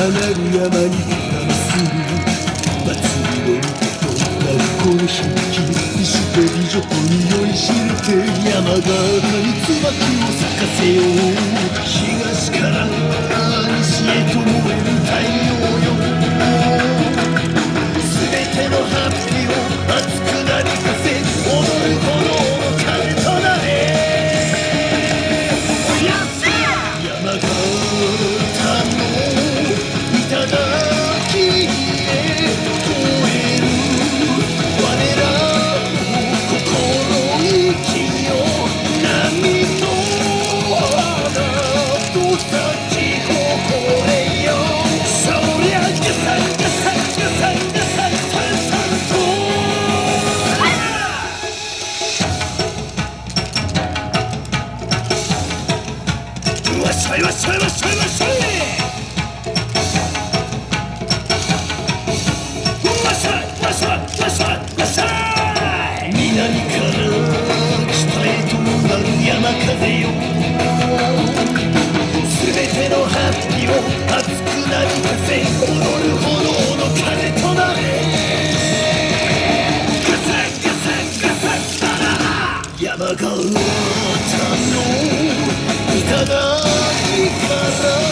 花の山にダンス祭りの歌と学校しき一緒で美女と匂い知れて山が赤い椿を咲かせよう東からしょいわっしょいわっしょいわっしょい南から北へとなる山風よすべてのハッピーを熱くなびかせ踊る炎の風となれガサンガサガサンダララいただきから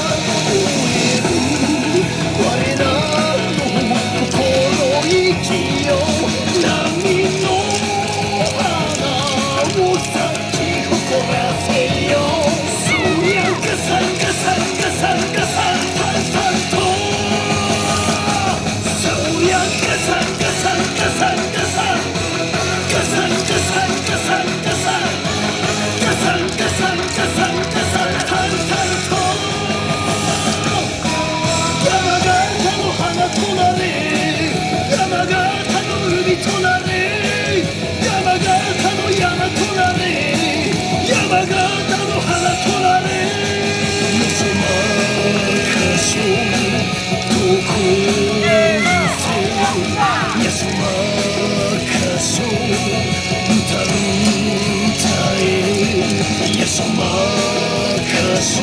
s'en moque Elles sont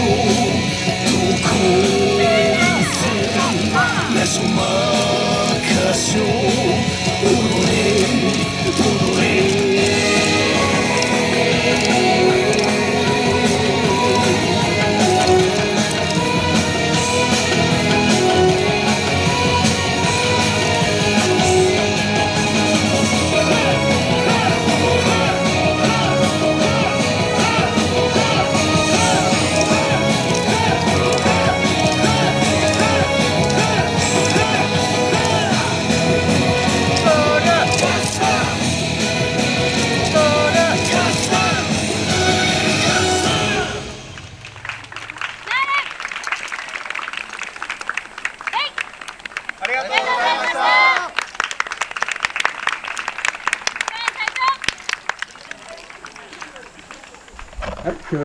tout confus La up to